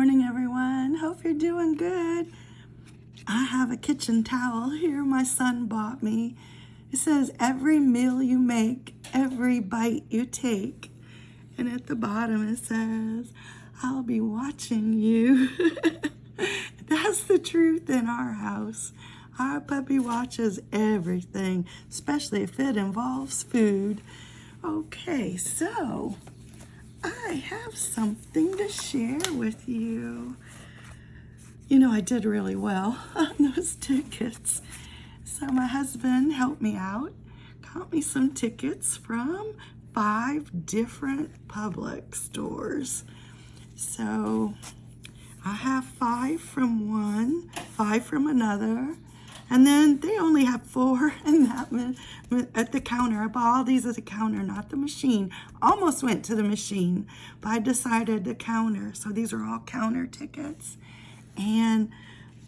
morning, everyone. Hope you're doing good. I have a kitchen towel here my son bought me. It says, every meal you make, every bite you take. And at the bottom it says, I'll be watching you. That's the truth in our house. Our puppy watches everything, especially if it involves food. Okay, so I have something to share with you. You know, I did really well on those tickets. So my husband helped me out, got me some tickets from five different Publix stores. So I have five from one, five from another, and then they only have four in that at the counter. I bought all these at the counter, not the machine. Almost went to the machine, but I decided the counter. So these are all counter tickets. And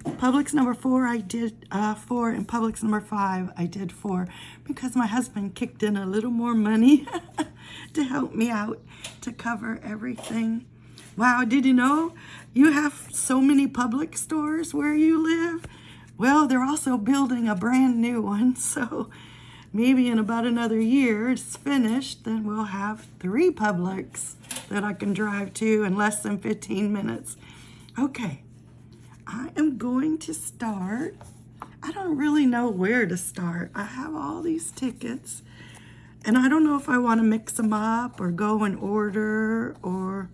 Publix number four, I did uh, four, and Publix number five, I did four, because my husband kicked in a little more money to help me out to cover everything. Wow, did you know you have so many Publix stores where you live? Well, they're also building a brand new one, so maybe in about another year it's finished, then we'll have three Publix that I can drive to in less than 15 minutes. Okay, I am going to start. I don't really know where to start. I have all these tickets and I don't know if I want to mix them up or go in order or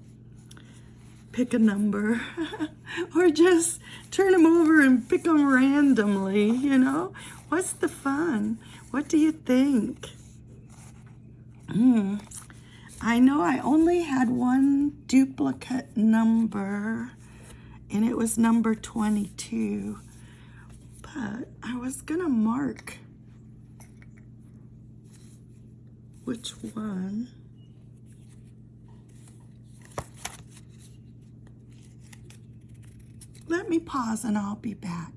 pick a number or just turn them over and pick them randomly, you know? What's the fun? What do you think? Hmm. I know I only had one duplicate number and it was number 22, but I was gonna mark which one Let me pause and I'll be back.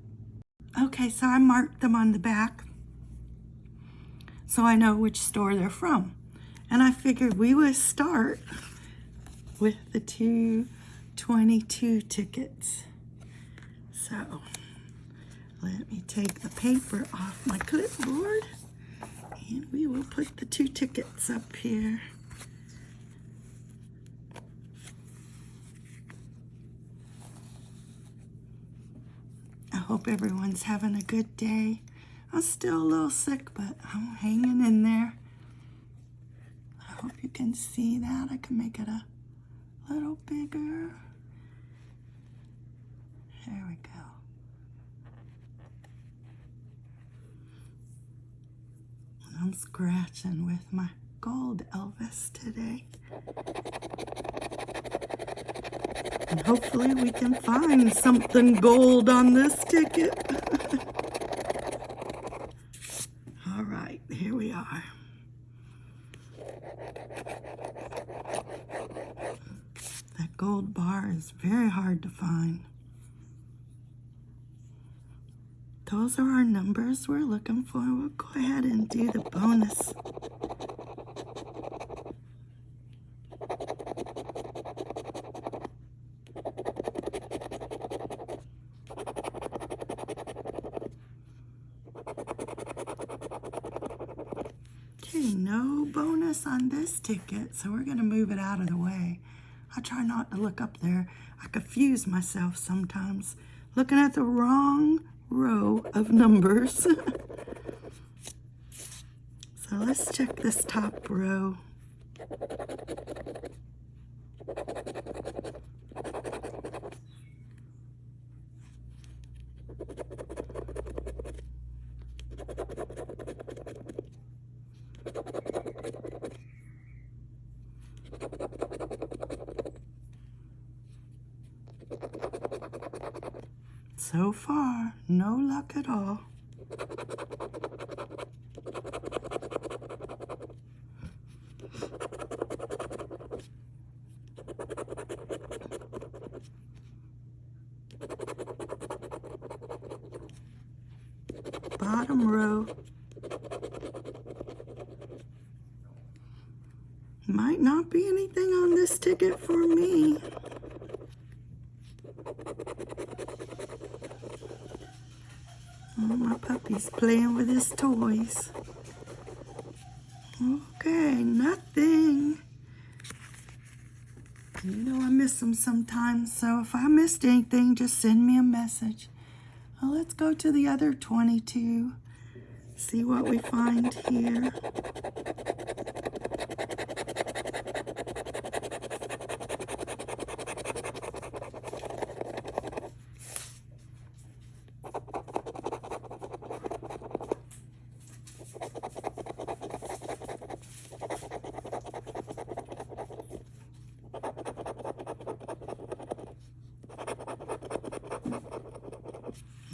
Okay, so I marked them on the back so I know which store they're from. And I figured we would start with the 222 tickets. So let me take the paper off my clipboard and we will put the two tickets up here. Hope everyone's having a good day. I'm still a little sick, but I'm hanging in there. I hope you can see that. I can make it a little bigger. There we go. And I'm scratching with my gold Elvis today. And hopefully we can find something gold on this ticket. All right, here we are. That gold bar is very hard to find. Those are our numbers we're looking for. We'll go ahead and do the bonus. Okay, no bonus on this ticket, so we're going to move it out of the way. I try not to look up there. I confuse myself sometimes looking at the wrong row of numbers. so let's check this top row. So far, no luck at all. Bottom row. Might not be anything on this ticket for me. Puppy's playing with his toys. Okay, nothing. You know I miss them sometimes, so if I missed anything, just send me a message. Well, let's go to the other 22. See what we find here.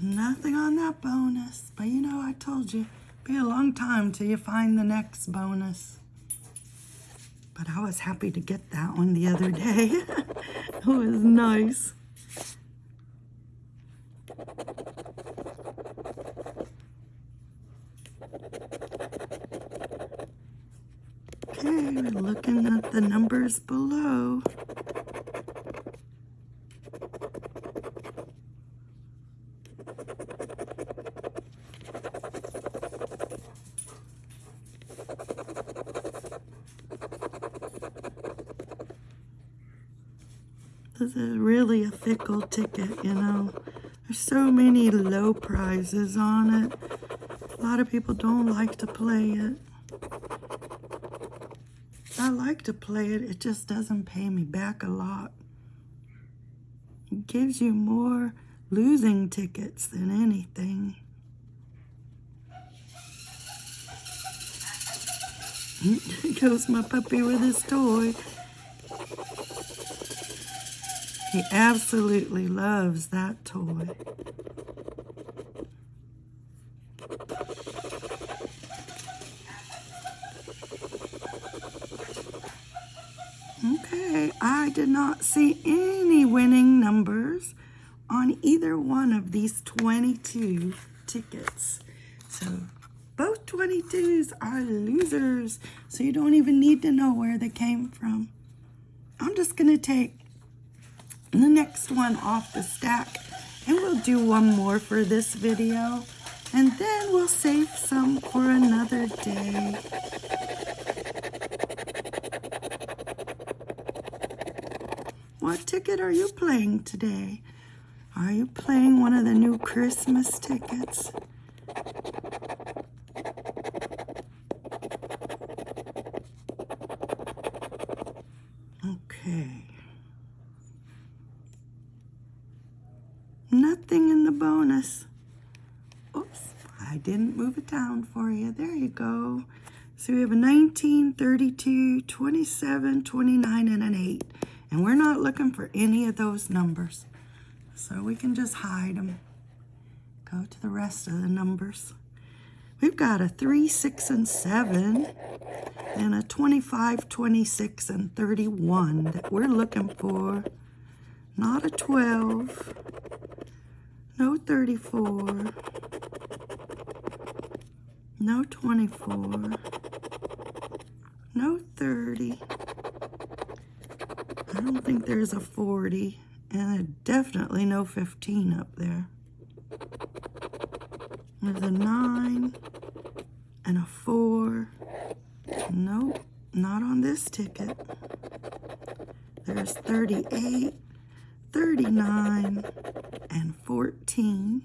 Nothing on that bonus. But you know, I told you, be a long time till you find the next bonus. But I was happy to get that one the other day. it was nice. Okay, we're looking at the numbers below. This is fickle ticket, you know. There's so many low prizes on it. A lot of people don't like to play it. I like to play it, it just doesn't pay me back a lot. It gives you more losing tickets than anything. goes my puppy with his toy. He absolutely loves that toy. Okay, I did not see any winning numbers on either one of these 22 tickets. So both 22s are losers, so you don't even need to know where they came from. I'm just going to take the next one off the stack and we'll do one more for this video and then we'll save some for another day. What ticket are you playing today? Are you playing one of the new Christmas tickets? Okay. Nothing in the bonus. Oops, I didn't move it down for you. There you go. So we have a 19, 32, 27, 29, and an 8. And we're not looking for any of those numbers. So we can just hide them. Go to the rest of the numbers. We've got a 3, 6, and 7, and a 25, 26, and 31 that we're looking for. Not a 12, no 34, no 24, no 30. I don't think there's a 40, and definitely no 15 up there. There's a 9 and a 4. Nope, not on this ticket. There's 38, 39, and 14.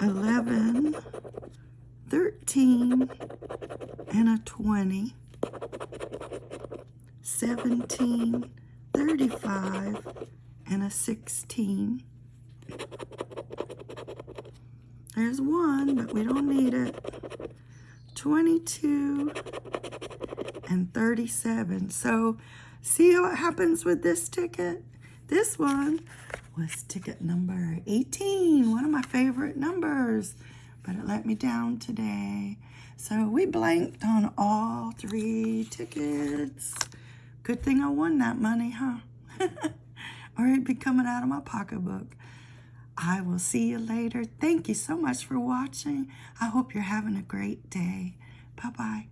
11, 13, and a 20. 17, 35, and a 16. There's one, but we don't need it. 22 and 37. So see what happens with this ticket? This one was ticket number 18, one of my favorite numbers, but it let me down today. So we blanked on all three tickets. Good thing I won that money, huh? or it'd be coming out of my pocketbook. I will see you later. Thank you so much for watching. I hope you're having a great day. Bye-bye.